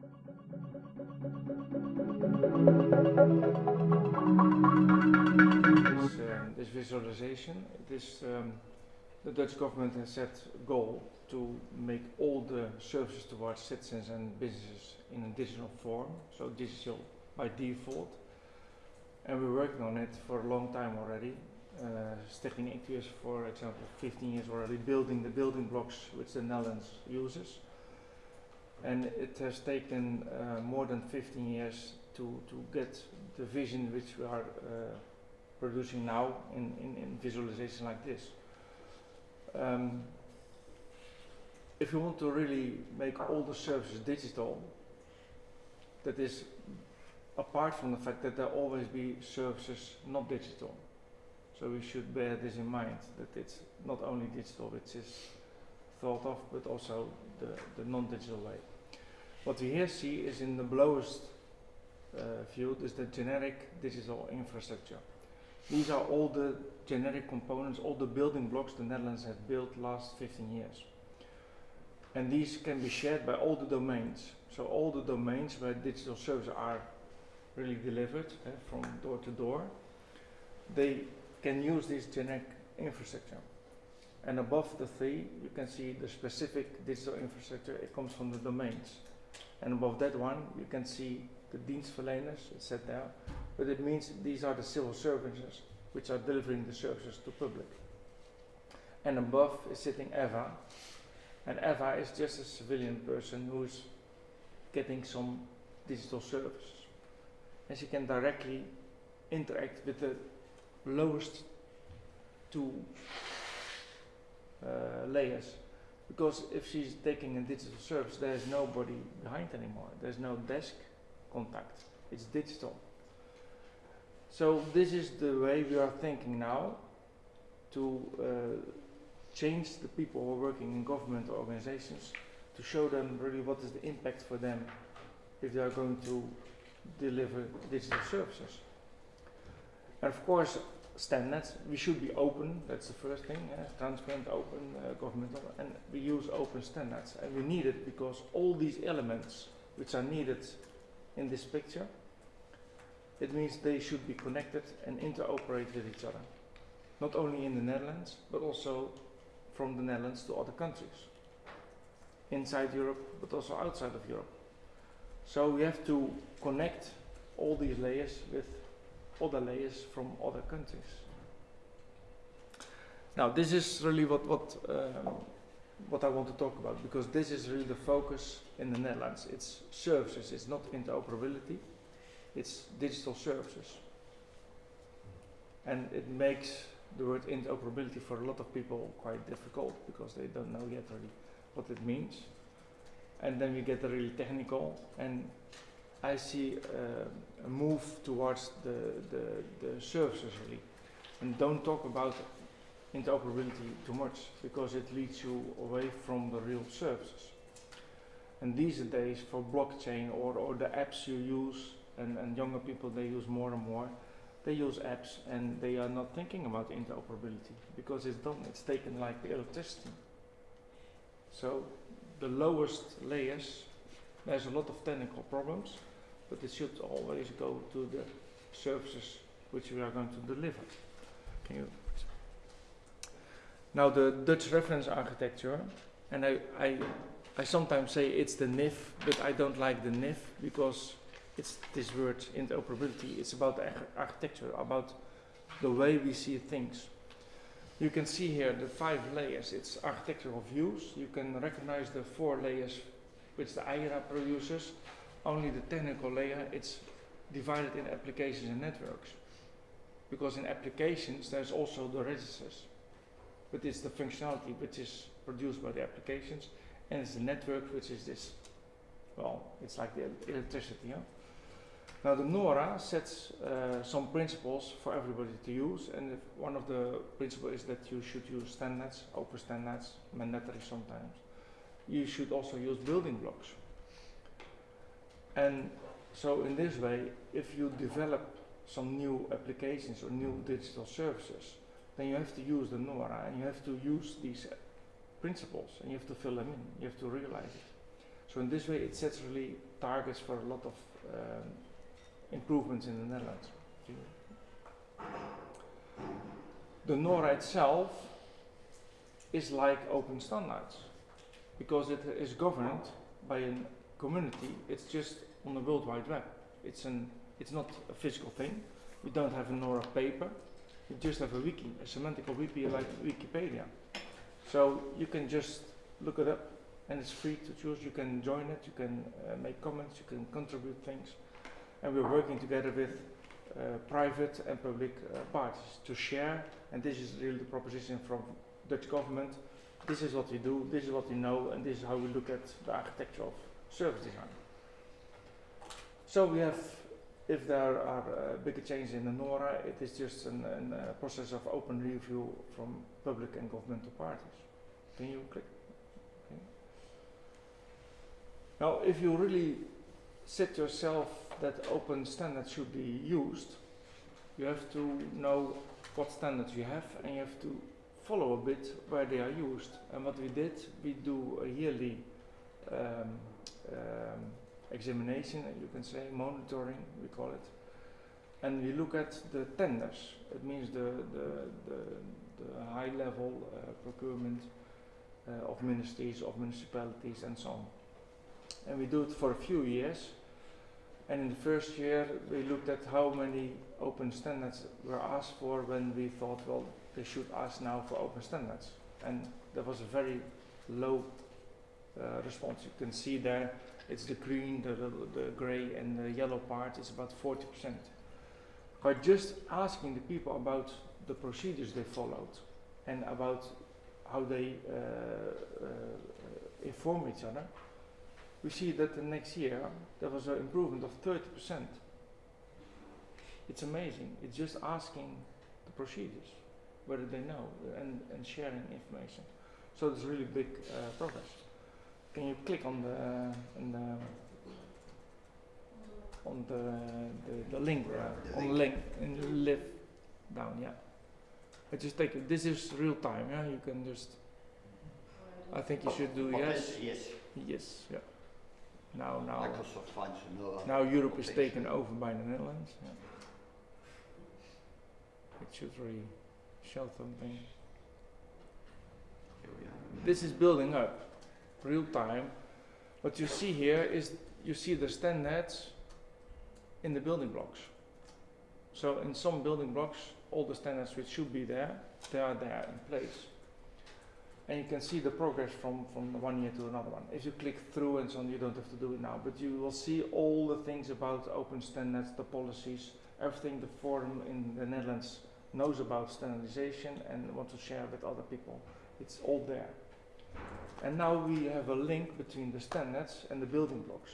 This, um, this visualization, um, the Dutch government has set a goal to make all the services towards citizens and businesses in a digital form, so digital by default. And we're working on it for a long time already. Uh, Stichting Ictus, for example, 15 years already building the building blocks which the Netherlands uses. And it has taken uh, more than 15 years to, to get the vision which we are uh, producing now in, in, in visualization like this. Um, if you want to really make all the services digital, that is apart from the fact that there always be services not digital. So we should bear this in mind, that it's not only digital which is thought of, but also the, the non-digital way. What we here see is in the lowest uh, is the generic digital infrastructure. These are all the generic components, all the building blocks the Netherlands have built last 15 years. And these can be shared by all the domains. So all the domains where digital services are really delivered uh, from door to door, they can use this generic infrastructure. And above the three, you can see the specific digital infrastructure, it comes from the domains. And above that one, you can see the dienstverleners, it's set there, but it means these are the civil services which are delivering the services to public. And above is sitting EVA, and EVA is just a civilian person who's getting some digital services. And she can directly interact with the lowest two layers. Because if she's taking a digital service, there's nobody behind anymore. There's no desk contact. It's digital. So this is the way we are thinking now to uh, change the people who are working in government organizations to show them really what is the impact for them if they are going to deliver digital services. And of course, standards, we should be open, that's the first thing, uh, transparent, open, uh, governmental, and we use open standards. And we need it because all these elements which are needed in this picture, it means they should be connected and interoperate with each other. Not only in the Netherlands, but also from the Netherlands to other countries. Inside Europe, but also outside of Europe. So we have to connect all these layers with other layers from other countries. Now this is really what, what, uh, what I want to talk about because this is really the focus in the Netherlands. It's services, it's not interoperability, it's digital services. And it makes the word interoperability for a lot of people quite difficult because they don't know yet really what it means. And then we get really technical and I see uh, a move towards the, the, the services really. And don't talk about interoperability too much because it leads you away from the real services. And these days for blockchain or, or the apps you use and, and younger people they use more and more, they use apps and they are not thinking about interoperability because it's done, it's taken like the electricity. So the lowest layers, there's a lot of technical problems, but it should always go to the services which we are going to deliver. Can you? Now the Dutch reference architecture, and I, I, I sometimes say it's the NIF, but I don't like the NIF because it's this word interoperability. It's about architecture, about the way we see things. You can see here the five layers. It's architectural views. You can recognize the four layers which the EIRA produces. Only the technical layer, it's divided in applications and networks. Because in applications, there's also the registers. But it's the functionality which is produced by the applications. And it's the network which is this, well, it's like the electricity. Huh? Now the NORA sets uh, some principles for everybody to use and one of the principles is that you should use standards, open standards, mandatory sometimes. You should also use building blocks. And so in this way, if you develop some new applications or new digital services, then you have to use the NORA and you have to use these principles and you have to fill them in, you have to realize it. So in this way, it sets really targets for a lot of um, improvements in the Netherlands. The NORA itself is like open standards because it is governed by a community. It's just on the World Wide Web. It's an it's not a physical thing. We don't have a NORA paper. We just have a wiki, a semantical wiki like Wikipedia. So you can just look it up and it's free to choose. You can join it, you can uh, make comments, you can contribute things. And we're working together with uh, private and public uh, parties to share. And this is really the proposition from Dutch government. This is what we do, this is what we know, and this is how we look at the architecture of service design. So we have, if there are uh, bigger changes in the NORA, it is just a uh, process of open review from public and governmental parties. Can you click? Okay. Now, if you really set yourself that open standards should be used, you have to know what standards you have and you have to follow a bit where they are used. And what we did, we do a yearly um, um, examination, you can say monitoring, we call it. And we look at the tenders. It means the, the, the, the high level uh, procurement uh, of ministries, of municipalities and so on. And we do it for a few years and in the first year, we looked at how many open standards were asked for when we thought, well, they should ask now for open standards. And there was a very low uh, response. You can see there, it's the green, the, the, gray, and the yellow part is about 40%. By just asking the people about the procedures they followed and about how they uh, uh, inform each other, we see that the next year there was an improvement of 30%. It's amazing. It's just asking the procedures, whether they know, and, and sharing information. So it's really big uh, progress. Can you click on the, uh, the on the, the, the link, uh, on the link, and live down, yeah. I just take it, this is real time, yeah, you can just, I think you should do yes. Yes. Yes, yeah. Now, now, Microsoft finds another. now Europe is taken over by the Netherlands. Yeah. It should really show something. Here we are. This is building up, real time. What you see here is you see the standards in the building blocks. So in some building blocks, all the standards which should be there, they are there in place. And you can see the progress from, from one year to another one. If you click through and so on, you don't have to do it now, but you will see all the things about open standards, the policies, everything the forum in the Netherlands knows about standardization and want to share with other people. It's all there. And now we have a link between the standards and the building blocks.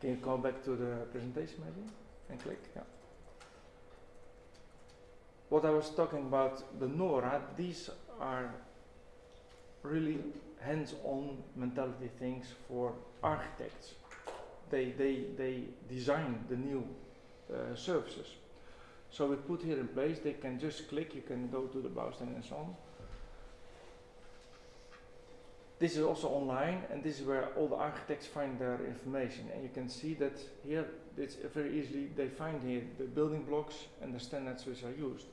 Can you go back to the presentation maybe and click? Yeah. What I was talking about, the NORA, these are really hands-on mentality things for architects. They, they, they design the new uh, services. So we put here in place, they can just click, you can go to the Bouwsteen and so on. This is also online and this is where all the architects find their information. And you can see that here it's very easily they find here the building blocks and the standards which are used.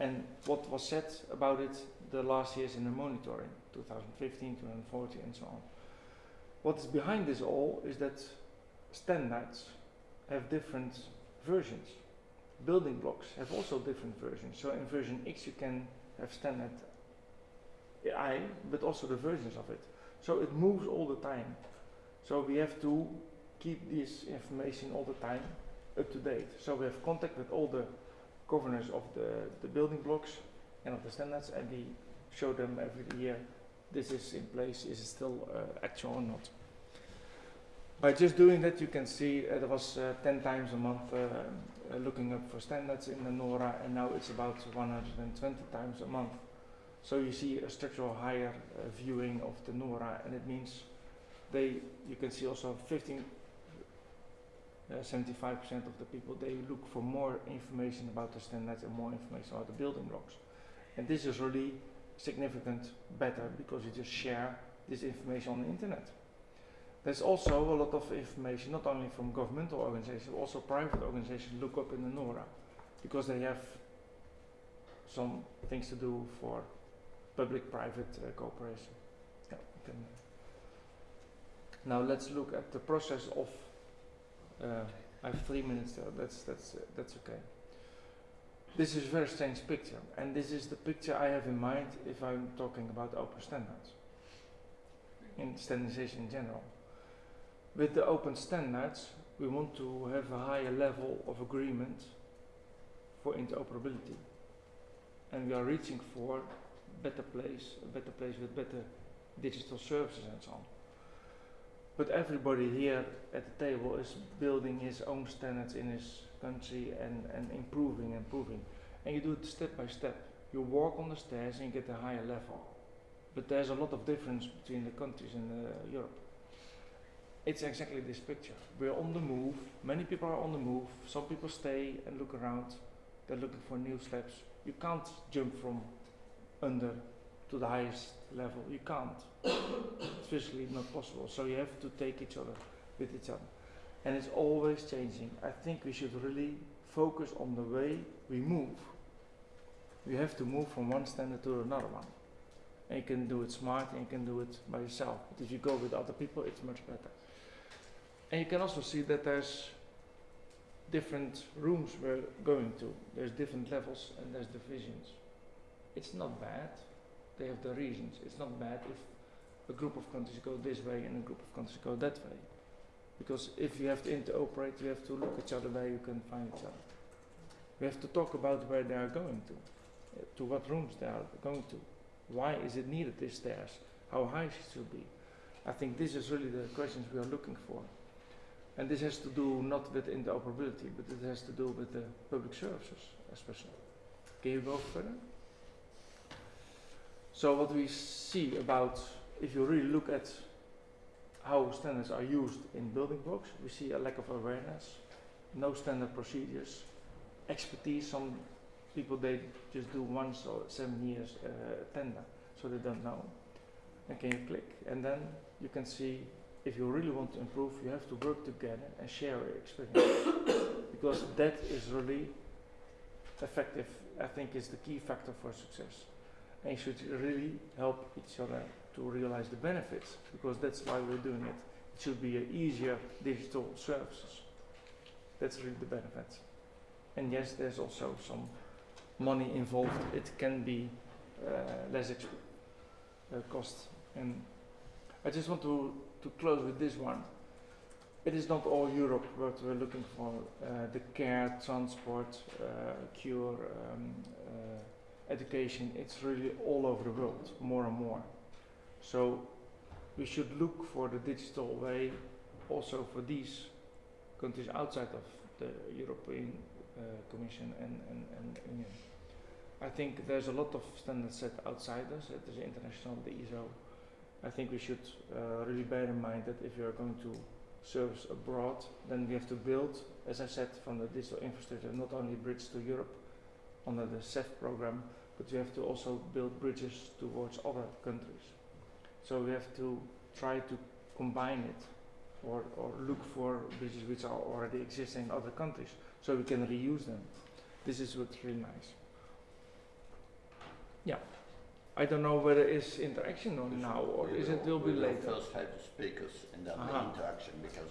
And what was said about it the last years in the monitoring 2015 2014 and so on. What is behind this all is that standards have different versions. Building blocks have also different versions. So in version X you can have standard I, but also the versions of it. So it moves all the time. So we have to keep this information all the time up to date. So we have contact with all the governors of the, the building blocks and of the standards and we show them every year this is in place, is it still uh, actual or not. By just doing that you can see uh, was uh, 10 times a month uh, uh, looking up for standards in the NORA and now it's about 120 times a month. So you see a structural higher uh, viewing of the NORA and it means they, you can see also 15, uh, 75% of the people, they look for more information about the standards and more information about the building blocks. And this is really significant better because you just share this information on the internet. There's also a lot of information, not only from governmental organizations, also private organizations look up in the NORA, because they have some things to do for public-private uh, cooperation. Yeah. Now let's look at the process of. Uh, I have three minutes there. That's that's uh, that's okay. This is a very strange picture, and this is the picture I have in mind if I'm talking about open standards. In standardization in general. With the open standards, we want to have a higher level of agreement for interoperability. And we are reaching for better place, a better place with better digital services and so on. But everybody here at the table is building his own standards in his country and, and improving and improving. And you do it step by step. You walk on the stairs and you get a higher level. But there's a lot of difference between the countries in uh, Europe. It's exactly this picture. We're on the move. Many people are on the move. Some people stay and look around. They're looking for new steps. You can't jump from under to the highest level. You can't. it's physically not possible. So you have to take each other with each other. And it's always changing. I think we should really focus on the way we move. We have to move from one standard to another one. And you can do it smart and you can do it by yourself. But if you go with other people, it's much better. And you can also see that there's different rooms we're going to. There's different levels and there's divisions. It's not bad. They have the reasons. It's not bad if a group of countries go this way and a group of countries go that way. Because if you have to interoperate, you have to look at each other where you can find each other. We have to talk about where they are going to, uh, to what rooms they are going to. Why is it needed, these stairs? How high should it be? I think this is really the questions we are looking for. And this has to do not with interoperability, but it has to do with the public services, especially. Can you go further? So what we see about, if you really look at how standards are used in building blocks, we see a lack of awareness, no standard procedures, expertise. Some people they just do once or seven years uh, tender, so they don't know. And can you click? And then you can see if you really want to improve, you have to work together and share your experience because that is really effective. I think is the key factor for success. And you should really help each other to realize the benefits because that's why we're doing it. It should be easier digital services. That's really the benefits. And yes, there's also some money involved. It can be uh, less uh, cost. And I just want to, to close with this one. It is not all Europe what we're looking for. Uh, the care, transport, uh, cure, um, uh, education, it's really all over the world, more and more. So we should look for the digital way also for these countries outside of the European uh, Commission and, and, and Union. I think there's a lot of standards set outside us, at the international, the ISO. I think we should uh, really bear in mind that if we are going to service abroad, then we have to build, as I said, from the digital infrastructure, not only bridge to Europe under the CEF program, but we have to also build bridges towards other countries. So we have to try to combine it or, or look for bridges which are already existing in other countries so we can reuse them. This is what's really nice. Yeah. I don't know whether it's interaction or now or is it will be later. First have the speakers and then Aha. the interaction because